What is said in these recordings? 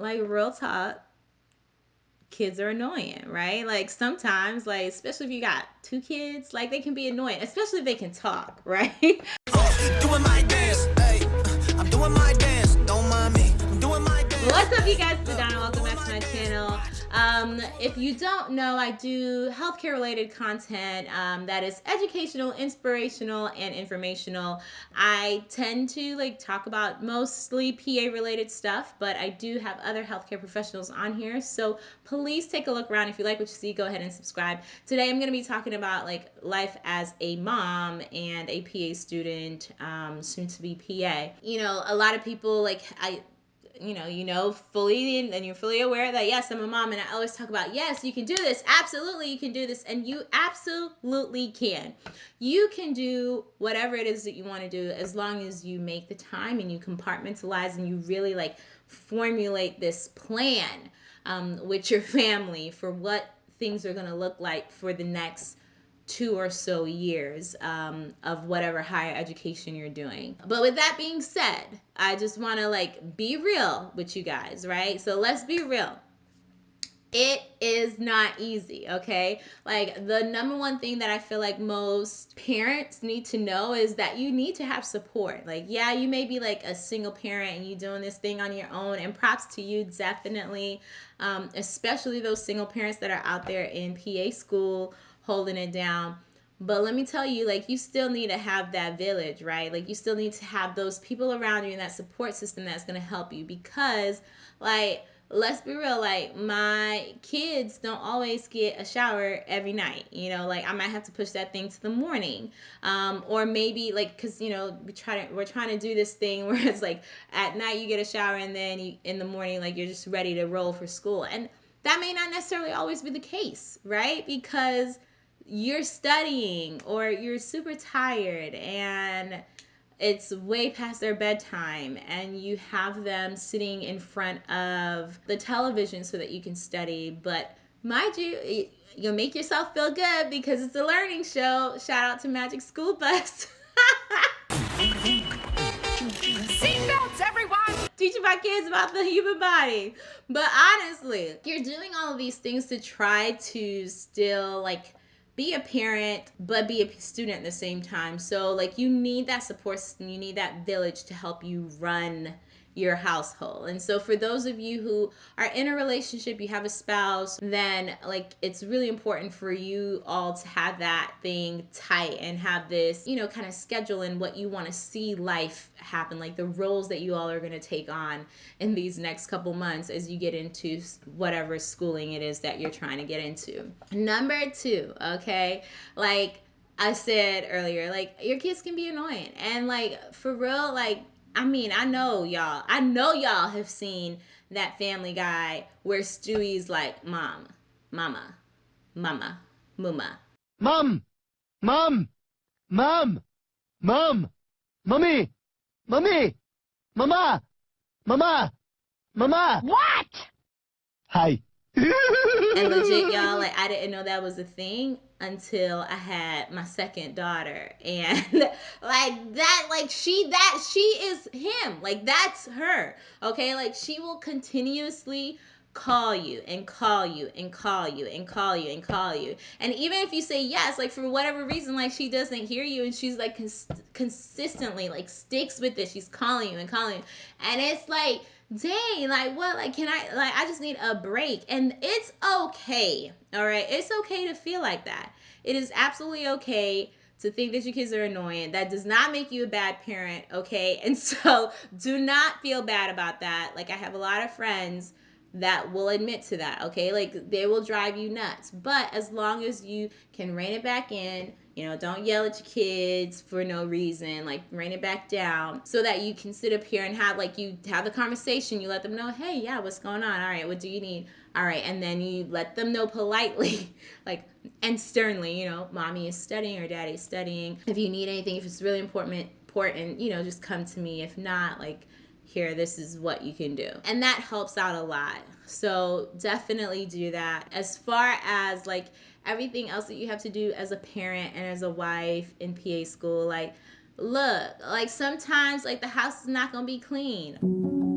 like real talk, kids are annoying, right? Like sometimes, like especially if you got two kids, like they can be annoying, especially if they can talk, right? doing my dance, hey, I'm doing my dance, don't mind me, I'm doing my dance. What's up, you guys? It's Donna. Welcome back to my channel. Um, if you don't know, I do healthcare related content um, that is educational, inspirational, and informational. I tend to like talk about mostly PA related stuff, but I do have other healthcare professionals on here. So please take a look around. If you like what you see, go ahead and subscribe. Today I'm going to be talking about like life as a mom and a PA student, um, soon to be PA. You know, a lot of people like I you know, you know fully and you're fully aware that yes, I'm a mom and I always talk about yes, you can do this. Absolutely, you can do this and you absolutely can. You can do whatever it is that you want to do as long as you make the time and you compartmentalize and you really like formulate this plan um, with your family for what things are going to look like for the next two or so years um, of whatever higher education you're doing. But with that being said, I just want to like be real with you guys, right? So let's be real. It is not easy, okay? Like the number one thing that I feel like most parents need to know is that you need to have support. Like, yeah, you may be like a single parent and you doing this thing on your own, and props to you, definitely. Um, especially those single parents that are out there in PA school holding it down. But let me tell you, like, you still need to have that village, right? Like, you still need to have those people around you and that support system that's going to help you because, like, let's be real, like, my kids don't always get a shower every night. You know, like, I might have to push that thing to the morning. Um, or maybe, like, because, you know, we try to, we're trying to do this thing where it's like at night you get a shower and then you, in the morning, like, you're just ready to roll for school. And that may not necessarily always be the case, right? Because you're studying or you're super tired and it's way past their bedtime and you have them sitting in front of the television so that you can study. But mind you you'll make yourself feel good because it's a learning show. Shout out to magic school bus. Seatbelts everyone! Teaching my kids about the human body. But honestly you're doing all of these things to try to still like be a parent but be a student at the same time. So like you need that support system you need that village to help you run your household. And so for those of you who are in a relationship, you have a spouse, then like it's really important for you all to have that thing tight and have this, you know, kind of schedule in what you want to see life happen, like the roles that you all are going to take on in these next couple months as you get into whatever schooling it is that you're trying to get into. Number 2, okay? Like I said earlier, like your kids can be annoying. And like for real, like I mean, I know y'all. I know y'all have seen that Family Guy where Stewie's like, "Mom, Mama, Mama, Muma." Mom, Mom, Mom, Mom, Mummy, Mummy, Mama, Mama, Mama. What? Hi. and legit, y'all, like I didn't know that was a thing until I had my second daughter. And like that, like she, that, she is him. Like that's her. Okay. Like she will continuously call you and call you and call you and call you and call you. And even if you say yes, like for whatever reason, like she doesn't hear you and she's like cons- consistently like sticks with it. She's calling you and calling you. And it's like, dang, like what? Like, can I, like, I just need a break. And it's okay. All right. It's okay to feel like that. It is absolutely okay to think that your kids are annoying. That does not make you a bad parent. Okay. And so do not feel bad about that. Like, I have a lot of friends that will admit to that, okay? Like they will drive you nuts. But as long as you can rein it back in, you know, don't yell at your kids for no reason, like rein it back down so that you can sit up here and have like you have the conversation. You let them know, hey, yeah, what's going on? All right, what do you need? All right, and then you let them know politely, like and sternly, you know, mommy is studying or daddy is studying. If you need anything, if it's really important, important, you know, just come to me. If not, like here, this is what you can do. And that helps out a lot. So definitely do that. As far as like everything else that you have to do as a parent and as a wife in PA school, like, look, like sometimes like the house is not gonna be clean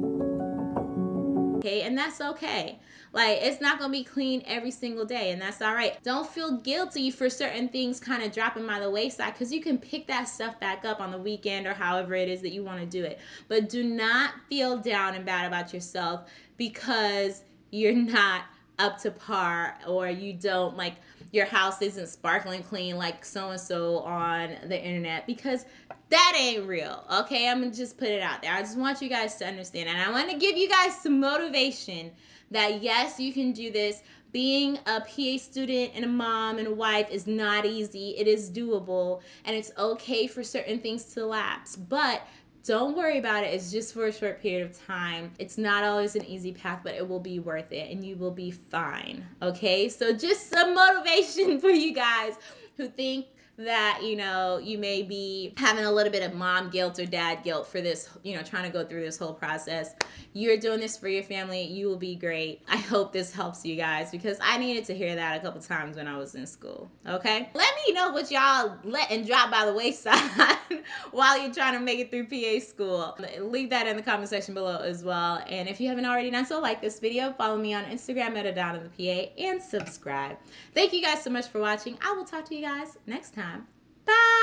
Okay, and that's okay. Like it's not gonna be clean every single day, and that's all right. Don't feel guilty for certain things kind of dropping by the wayside because you can pick that stuff back up on the weekend or however it is that you want to do it. But do not feel down and bad about yourself because you're not up to par or you don't like your house isn't sparkling clean like so and so on the internet because that ain't real. Okay, I'm gonna just put it out there. I just want you guys to understand, and I want to give you guys some motivation that yes, you can do this. Being a PA student and a mom and a wife is not easy. It is doable, and it's okay for certain things to lapse. But don't worry about it. It's just for a short period of time. It's not always an easy path, but it will be worth it and you will be fine. Okay? So, just some motivation for you guys who think that you know you may be having a little bit of mom guilt or dad guilt for this you know trying to go through this whole process. You're doing this for your family. You will be great. I hope this helps you guys because i needed to hear that a couple times when i was in school okay? Let me know what y'all let and drop by the wayside while you're trying to make it through pa school. Leave that in the comment section below as well. And if you haven't already done so like this video follow me on instagram at Adana the pa and subscribe. Thank you guys so much for watching. I will talk to you guys next time time. Bye!